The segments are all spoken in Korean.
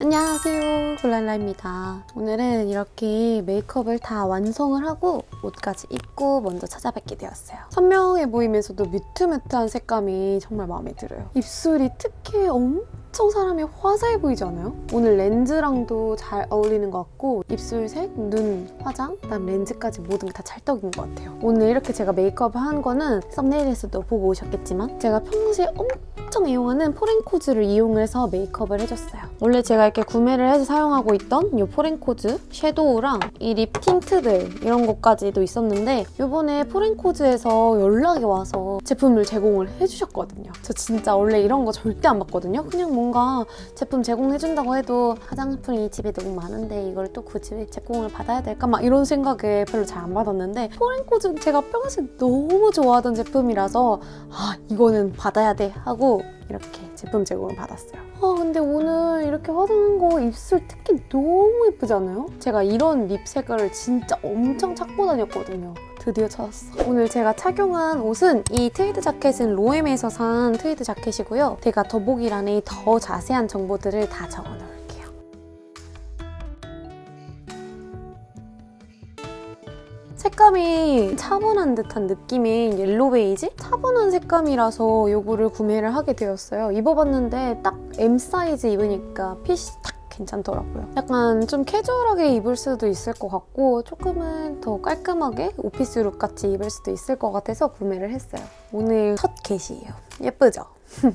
안녕하세요. 굴랄라입니다. 오늘은 이렇게 메이크업을 다 완성을 하고 옷까지 입고 먼저 찾아뵙게 되었어요. 선명해 보이면서도 mute mute한 색감이 정말 마음에 들어요. 입술이 특히 엄청 사람이 화사해 보이지 않아요? 오늘 렌즈랑도 잘 어울리는 것 같고 입술색, 눈, 화장, 그다음 렌즈까지 모든 게 다 찰떡인 것 같아요. 오늘 이렇게 제가 메이크업을 한 거는 썸네일에서도 보고 오셨겠지만 제가 평소에 엄청 이용하는 포렌코즈를 이용을 해서 메이크업을 해줬어요 원래 제가 이렇게 구매를 해서 사용하고 있던 이 포렌코즈 섀도우랑 이 립 틴트들 이런 것까지도 있었는데 이번에 포렌코즈에서 연락이 와서 제품을 제공을 해주셨거든요. 저 진짜 원래 이런 거 절대 안 받거든요. 그냥 뭔가 제품 제공해준다고 해도 화장품이 집에 너무 많은데 이걸 또 굳이 제공을 받아야 될까? 막 이런 생각에 별로 잘 안 받았는데 포렌코즈 제가 평소에 너무 좋아하던 제품이라서 아 이거는 받아야 돼 하고 이렇게 제품 제공을 받았어요. 아 근데 오늘 이렇게 화장한 거 입술 특히 너무 예쁘지 않아요? 제가 이런 립 색깔을 진짜 엄청 찾고 다녔거든요. 드디어 찾았어. 오늘 제가 착용한 옷은 이 트위드 자켓은 로엠에서 산 트위드 자켓이고요. 제가 더보기란에 더 자세한 정보들을 다 적어놓을게요. 색감이 차분한 듯한 느낌인 옐로 베이지? 차분한 색감이라서 이거를 구매를 하게 되었어요. 입어봤는데 딱 M 사이즈 입으니까 핏이 딱 괜찮더라고요. 약간 좀 캐주얼하게 입을 수도 있을 것 같고 조금은 더 깔끔하게 오피스룩 같이 입을 수도 있을 것 같아서 구매를 했어요. 오늘 첫 get이에요. 예쁘죠?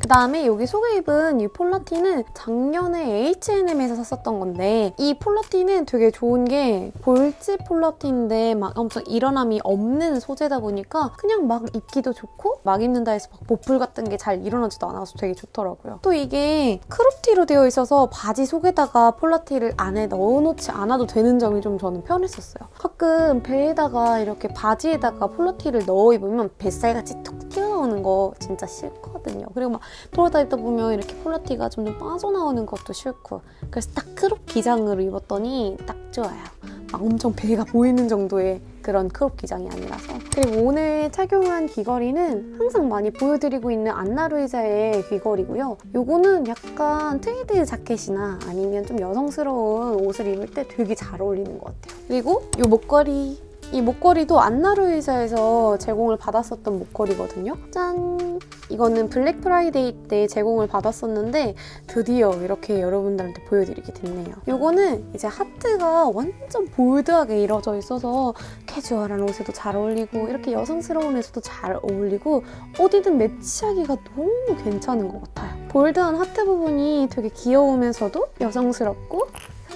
그 다음에 여기 속에 입은 이 폴라티는 작년에 H&M에서 샀었던 건데 이 폴라티는 되게 좋은 게 골지 폴라티인데 막 엄청 일어남이 없는 소재다 보니까 그냥 막 입기도 좋고 막 입는다 해서 막 보풀 같은 게 잘 일어나지도 않아서 되게 좋더라고요. 또 이게 크롭티로 되어 있어서 바지 속에다가 폴라티를 안에 넣어놓지 않아도 되는 점이 좀 저는 편했었어요. 가끔 배에다가 이렇게 바지에다가 폴라티를 넣어 입으면 뱃살같이 툭 튀어 나오는 거 진짜 싫거든요. 그리고 막 돌아다니다 보면 이렇게 폴라티가 좀 빠져나오는 것도 싫고 그래서 딱 crop 기장으로 입었더니 딱 좋아요. 막 엄청 배가 보이는 정도의 그런 crop 기장이 아니라서 그리고 오늘 착용한 귀걸이는 항상 많이 보여드리고 있는 Ana Luisa의 귀걸이고요. 요거는 약간 트위드 자켓이나 아니면 좀 여성스러운 옷을 입을 때 되게 잘 어울리는 것 같아요. 그리고 요 목걸이 이 목걸이도 Ana Luisa에서 제공을 받았었던 목걸이거든요. 짠! 이거는 블랙 프라이데이 때 제공을 받았었는데 드디어 이렇게 여러분들한테 보여드리게 됐네요. 이거는 이제 하트가 완전 bold하게 이루어져 있어서 캐주얼한 옷에도 잘 어울리고 이렇게 여성스러운 옷에도 잘 어울리고 어디든 매치하기가 너무 괜찮은 것 같아요. bold한 하트 부분이 되게 귀여우면서도 여성스럽고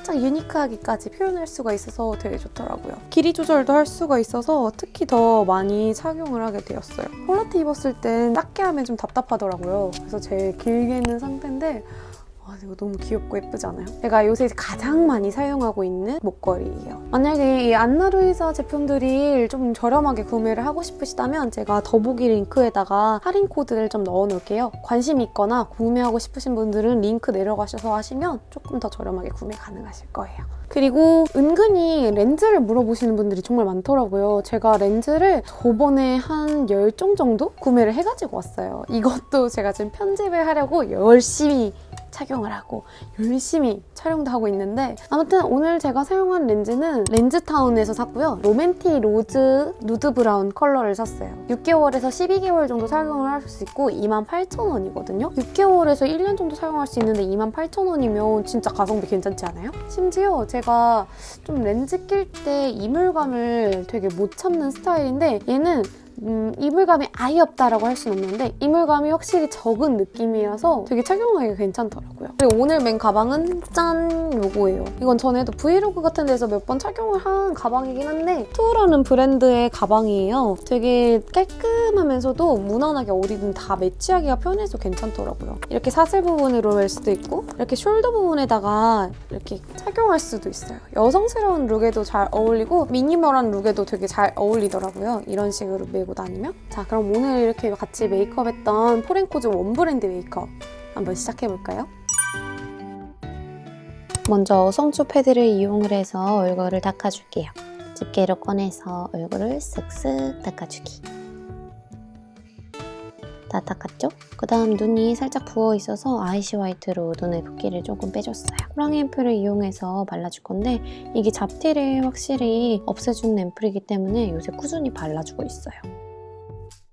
살짝 unique하기까지 표현할 수가 있어서 되게 좋더라고요. 길이 조절도 할 수가 있어서 특히 더 많이 착용을 하게 되었어요. 폴라티 입었을 땐 작게 하면 좀 답답하더라고요. 그래서 제일 길게 있는 상태인데 와, 이거 너무 귀엽고 예쁘지 않아요? 제가 요새 가장 많이 사용하고 있는 목걸이에요. 만약에 이 안나루이사 제품들이 좀 저렴하게 구매를 하고 싶으시다면 제가 더보기 링크에다가 할인 코드를 좀 넣어놓을게요. 관심 있거나 구매하고 싶으신 분들은 링크 내려가셔서 하시면 조금 더 저렴하게 구매 가능하실 거예요. 그리고 은근히 렌즈를 물어보시는 분들이 정말 많더라고요. 제가 렌즈를 저번에 한 10종 정도 구매를 해가지고 왔어요. 이것도 제가 지금 편집을 하려고 열심히 착용을 하고 열심히 촬영도 하고 있는데 아무튼 오늘 제가 사용한 렌즈는 렌즈타운에서 샀고요. 로맨틱 로즈 누드 브라운 컬러를 샀어요. 6개월에서 12개월 정도 사용을 할 수 있고 28,000원이거든요. 6개월에서 1년 정도 사용할 수 있는데 28,000원이면 진짜 가성비 괜찮지 않아요? 심지어 제가 좀 렌즈 낄 때 이물감을 되게 못 참는 스타일인데 얘는 음, 이물감이 아예 없다라고 할 수는 없는데 이물감이 확실히 적은 느낌이라서 되게 착용하기가 괜찮더라고요. 그리고 오늘 맨 가방은 짠! 요거예요. 이건 전에도 브이로그 같은 데서 몇 번 착용을 한 가방이긴 한데 투어라는 브랜드의 가방이에요. 되게 깔끔하면서도 무난하게 어디든 다 매치하기가 편해서 괜찮더라고요. 이렇게 사슬 부분으로 멜 수도 있고 이렇게 shoulder 부분에다가 이렇게 착용할 수도 있어요. 여성스러운 look에도 잘 어울리고 minimal한 look에도 되게 잘 어울리더라고요. 이런 식으로 메고 다니면 자 그럼 오늘 이렇게 같이 메이크업 했던 포렌코즈 one brand 메이크업 한번 시작해볼까요? 먼저 성초 패드를 이용을 해서 얼굴을 닦아줄게요. 집게로 꺼내서 얼굴을 쓱쓱 닦아주기. 다 닦았죠? 그 다음 눈이 살짝 부어 있어서 아이시 화이트로 눈의 붓기를 조금 빼줬어요. 호랑이 앰플을 이용해서 발라줄 건데 이게 잡티를 확실히 없애주는 앰플이기 때문에 요새 꾸준히 발라주고 있어요.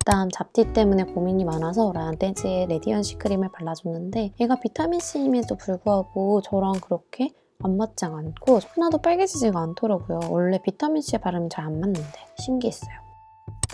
그다음 잡티 때문에 고민이 많아서 라떼즈의 레디언시 크림을 발라줬는데 얘가 비타민C임에도 불구하고 저랑 그렇게 안 맞지 않고 하나도 빨개지지가 않더라고요. 원래 비타민C에 바르면 잘 안 맞는데 신기했어요.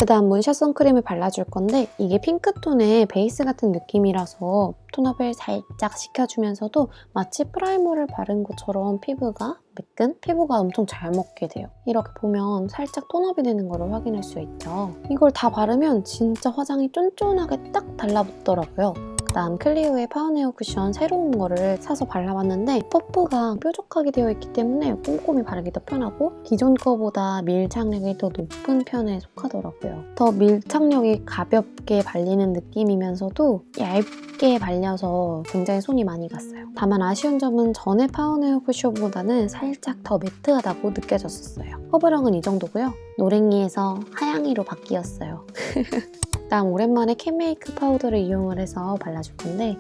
그 다음 문샷 선크림을 발라줄 건데 이게 핑크톤의 베이스 같은 느낌이라서 tone up을 살짝 시켜주면서도 마치 프라이머를 바른 것처럼 피부가 매끈? 피부가 엄청 잘 먹게 돼요. 이렇게 보면 살짝 tone up이 되는 걸 확인할 수 있죠. 이걸 다 바르면 진짜 화장이 쫀쫀하게 딱 달라붙더라고요. 그다음 클리오의 파운웨어 쿠션 새로운 거를 사서 발라봤는데 퍼프가 뾰족하게 되어 있기 때문에 꼼꼼히 바르기 더 편하고 기존 거보다 밀착력이 더 높은 편에 속하더라고요. 더 밀착력이 가볍게 발리는 느낌이면서도 얇게 발려서 굉장히 손이 많이 갔어요. 다만 아쉬운 점은 전에 파운에어 쿠션보다는 살짝 더 매트하다고 느껴졌었어요. 커버력은 이 정도고요. 노랭이에서 하양이로 바뀌었어요. 다음 오랜만에 캔메이크 파우더를 이용을 해서 발라줄 건데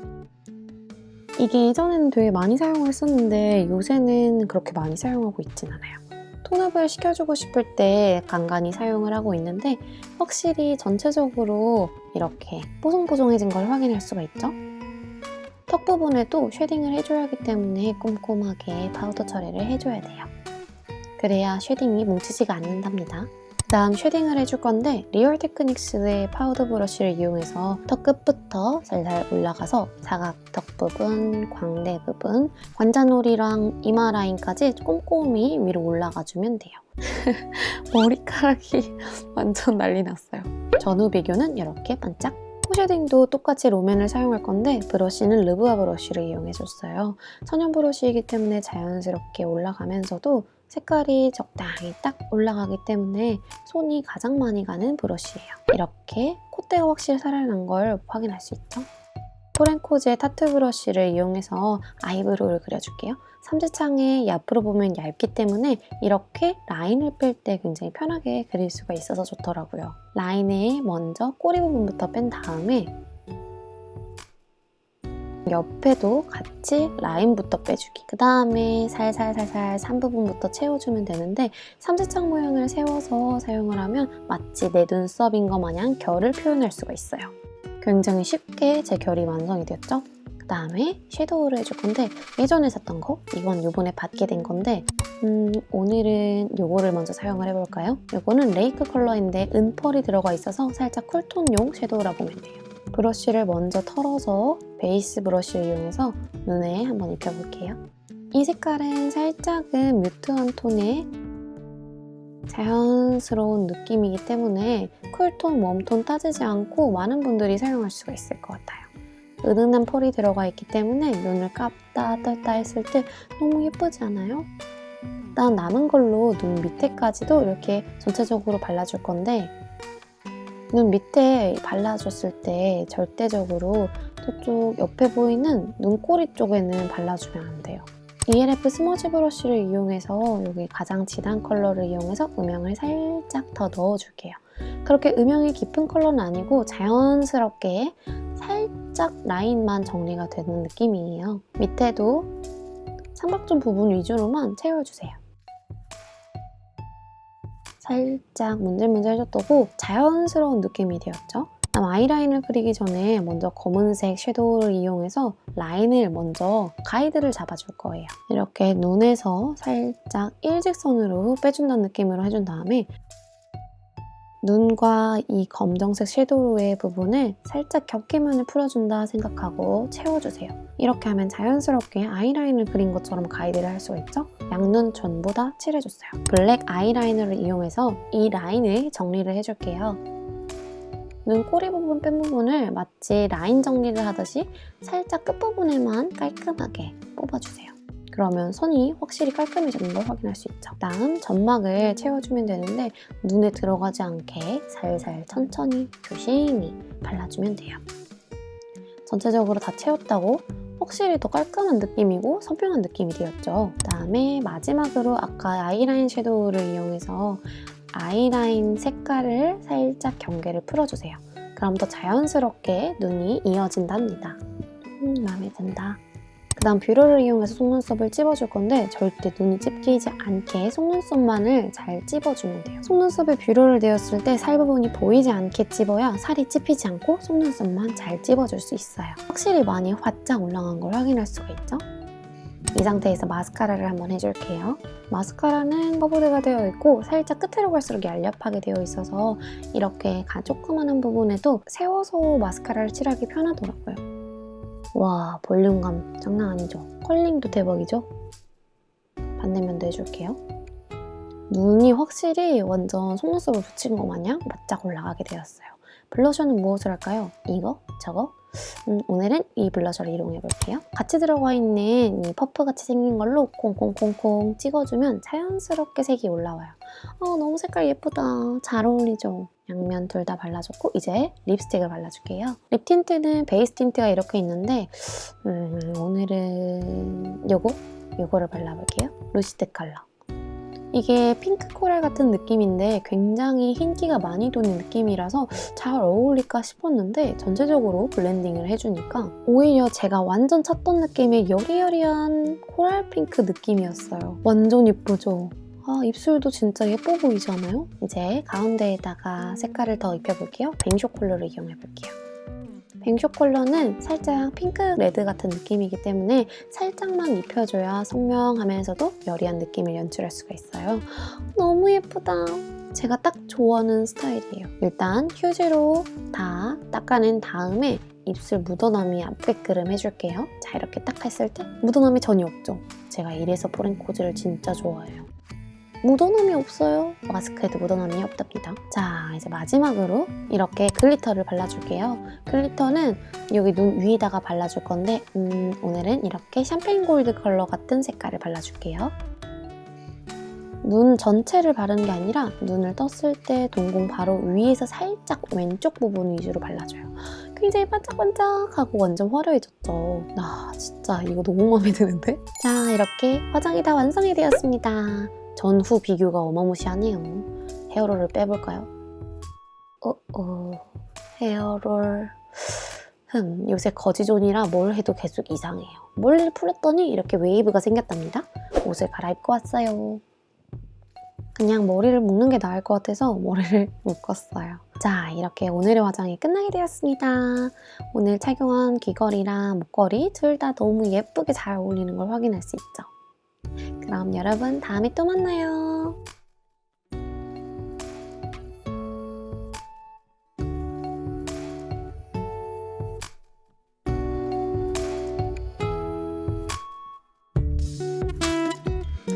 이게 예전에는 되게 많이 사용을 했었는데 요새는 그렇게 많이 사용하고 있진 않아요. 톤업을 시켜주고 싶을 때 간간히 사용을 하고 있는데 확실히 전체적으로 이렇게 뽀송뽀송해진 걸 확인할 수가 있죠. 턱 부분에도 shading을 해줘야 하기 때문에 꼼꼼하게 파우더 처리를 해줘야 돼요. 그래야 shading이 뭉치지가 않는답니다. 다음 shading을 해줄 건데 리얼 테크닉스의 파우더 브러쉬를 이용해서 턱 끝부터 살살 올라가서 사각턱 부분, 광대 부분, 관자놀이랑 이마 라인까지 꼼꼼히 위로 올라가주면 돼요. 머리카락이 완전 난리 났어요. 전후 비교는 이렇게 반짝 shading도 똑같이 롬앤을 사용할 건데 브러쉬는 르브아 브러쉬를 이용해줬어요. 천연 브러쉬이기 때문에 자연스럽게 올라가면서도 색깔이 적당히 딱 올라가기 때문에 손이 가장 많이 가는 브러쉬예요. 이렇게 콧대가 확실히 살아난 걸 확인할 수 있죠. 포렌코즈의 타투 브러쉬를 이용해서 eyebrow를 그려줄게요. 삼지창이 앞으로 보면 얇기 때문에 이렇게 라인을 뺄 때 굉장히 편하게 그릴 수가 있어서 좋더라고요. 라인에 먼저 꼬리 부분부터 뺀 다음에 옆에도 같이 라인부터 빼주기 그 다음에 살살살살 산 부분부터 채워주면 되는데 삼지창 모양을 세워서 사용을 하면 마치 내 눈썹인 것 마냥 결을 표현할 수가 있어요 굉장히 쉽게 제 결이 완성이 되었죠? 그 다음에 섀도우를 해줄 건데 예전에 샀던 거 이건 요번에 받게 된 건데 음, 오늘은 요거를 먼저 사용을 해볼까요? 요거는 레이크 컬러인데 은펄이 들어가 있어서 살짝 cool tone용 섀도우라 보면 돼요 브러쉬를 먼저 털어서 베이스 브러쉬를 이용해서 눈에 한번 입혀볼게요. 이 색깔은 살짝은 mute한 톤의 자연스러운 느낌이기 때문에 cool tone, warm tone 따지지 않고 많은 분들이 사용할 수가 있을 것 같아요. 은은한 펄이 들어가 있기 때문에 눈을 감다 떴다 했을 때 너무 예쁘지 않아요? 일단 남은 걸로 눈 밑에까지도 이렇게 전체적으로 발라줄 건데 눈 밑에 발라줬을 때 절대적으로 저쪽 옆에 보이는 눈꼬리 쪽에는 발라주면 안 돼요. ELF 스머지 브러쉬를 이용해서 여기 가장 진한 컬러를 이용해서 음영을 살짝 더 넣어줄게요. 그렇게 음영이 깊은 컬러는 아니고 자연스럽게 살짝 라인만 정리가 되는 느낌이에요. 밑에도 삼각존 부분 위주로만 채워주세요. 살짝 문질문질 해줬다고 자연스러운 느낌이 되었죠. 다음 아이라인을 그리기 전에 먼저 검은색 섀도우를 이용해서 라인을 먼저 가이드를 잡아줄 거예요. 이렇게 눈에서 살짝 일직선으로 빼준다는 느낌으로 해준 다음에 눈과 이 검정색 섀도우의 부분을 살짝 경계면을 풀어준다 생각하고 채워주세요. 이렇게 하면 자연스럽게 아이라인을 그린 것처럼 가이드를 할 수가 있죠? 양눈 전부 다 칠해줬어요. 블랙 아이라이너를 이용해서 이 라인을 정리를 해줄게요. 눈 꼬리 부분 뺀 부분을 마치 라인 정리를 하듯이 살짝 끝부분에만 깔끔하게 뽑아주세요. 그러면 선이 확실히 깔끔해지는 걸 확인할 수 있죠. 다음 점막을 채워주면 되는데 눈에 들어가지 않게 살살 천천히 조심히 발라주면 돼요. 전체적으로 다 채웠다고 확실히 더 깔끔한 느낌이고 선명한 느낌이 되었죠. 그다음에 마지막으로 아까 아이라인 섀도우를 이용해서 아이라인 색깔을 살짝 경계를 풀어주세요. 그럼 더 자연스럽게 눈이 이어진답니다. 음, 마음에 든다. 그 다음 뷰러를 이용해서 속눈썹을 찝어줄 건데 절대 눈이 찝히지 않게 속눈썹만을 잘 찝어주면 돼요. 속눈썹에 뷰러를 대었을 때 살 부분이 보이지 않게 찝어야 살이 찝히지 않고 속눈썹만 잘 찝어줄 수 있어요. 확실히 많이 화짝 올라간 걸 확인할 수가 있죠? 이 상태에서 마스카라를 한번 해줄게요. 마스카라는 커버드가 되어 있고 살짝 끝으로 갈수록 얄렵하게 되어 있어서 이렇게 가 조그만한 부분에도 세워서 마스카라를 칠하기 편하더라고요. 와 볼륨감 장난 아니죠? 컬링도 대박이죠? 반대면도 해줄게요. 눈이 확실히 완전 속눈썹을 붙인 것 마냥 바짝 올라가게 되었어요. 블러셔는 무엇을 할까요? 이거? 저거? 음, 오늘은 이 블러셔를 이용해 볼게요. 같이 들어가 있는 이 퍼프같이 생긴 걸로 콩콩콩콩 찍어주면 자연스럽게 색이 올라와요. 어, 너무 색깔 예쁘다. 잘 어울리죠? 양면 둘 다 발라줬고 이제 립스틱을 발라줄게요. 립 틴트는 베이스 틴트가 이렇게 있는데 음, 오늘은 요거? 요거를 발라볼게요. 루시드 컬러. 이게 핑크 코랄 같은 느낌인데 굉장히 흰기가 많이 도는 느낌이라서 잘 어울릴까 싶었는데 전체적으로 블렌딩을 해주니까 오히려 제가 완전 찾던 느낌의 여리여리한 코랄 핑크 느낌이었어요. 완전 예쁘죠? 아, 입술도 진짜 예뻐 보이지 않아요? 이제 가운데에다가 색깔을 더 입혀볼게요. 뱅쇼 컬러를 이용해볼게요. 뱅쇼 컬러는 살짝 핑크 레드 같은 느낌이기 때문에 살짝만 입혀줘야 선명하면서도 여리한 느낌을 연출할 수가 있어요. 너무 예쁘다. 제가 딱 좋아하는 스타일이에요. 일단 휴지로 다 닦아낸 다음에 입술 묻어남이 안 되게끔 해줄게요. 자 이렇게 딱 했을 때 묻어남이 전혀 없죠? 제가 이래서 포렌코즈를 진짜 좋아해요. 묻어남이 없어요. 마스크에도 묻어남이 없답니다. 자, 이제 마지막으로 이렇게 글리터를 발라줄게요. 글리터는 여기 눈 위에다가 발라줄 건데 음, 오늘은 이렇게 샴페인 골드 컬러 같은 색깔을 발라줄게요. 눈 전체를 바르는 게 아니라 눈을 떴을 때 동공 바로 위에서 살짝 왼쪽 부분 위주로 발라줘요. 굉장히 반짝반짝하고 완전 화려해졌죠. 아 진짜 이거 너무 마음에 드는데? 자 이렇게 화장이 다 완성이 되었습니다. 전후 비교가 어마무시하네요. 헤어롤을 빼볼까요? 어, 어, 헤어롤... 흠, 요새 거지존이라 뭘 해도 계속 이상해요. 머리를 풀었더니 이렇게 웨이브가 생겼답니다. 옷을 갈아입고 왔어요. 그냥 머리를 묶는 게 나을 것 같아서 머리를 묶었어요. 자, 이렇게 오늘의 화장이 끝나게 되었습니다. 오늘 착용한 귀걸이랑 목걸이 둘 다 너무 예쁘게 잘 어울리는 걸 확인할 수 있죠. 그럼 여러분 다음에 또 만나요.